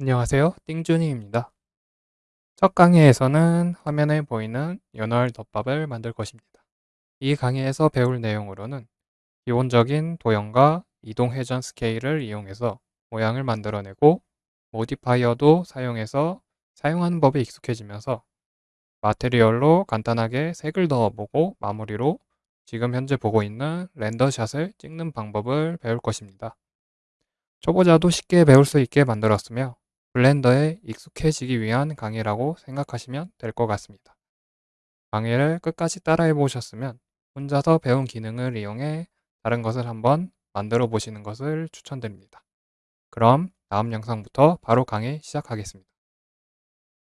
안녕하세요. 띵준이입니다. 첫 강의에서는 화면에 보이는 연어 덮밥을 만들 것입니다. 이 강의에서 배울 내용으로는 기본적인 도형과 이동 회전 스케일을 이용해서 모양을 만들어내고 modifier도 사용해서 사용하는 법에 익숙해지면서 material로 간단하게 색을 넣어보고 마무리로 지금 현재 보고 있는 render shot을 찍는 방법을 배울 것입니다. 초보자도 쉽게 배울 수 있게 만들었으며 블렌더에 익숙해지기 위한 강의라고 생각하시면 될 것 같습니다. 강의를 끝까지 따라해 보셨으면 혼자서 배운 기능을 이용해 다른 것을 한번 만들어 보시는 것을 추천드립니다. 그럼 다음 영상부터 바로 강의 시작하겠습니다.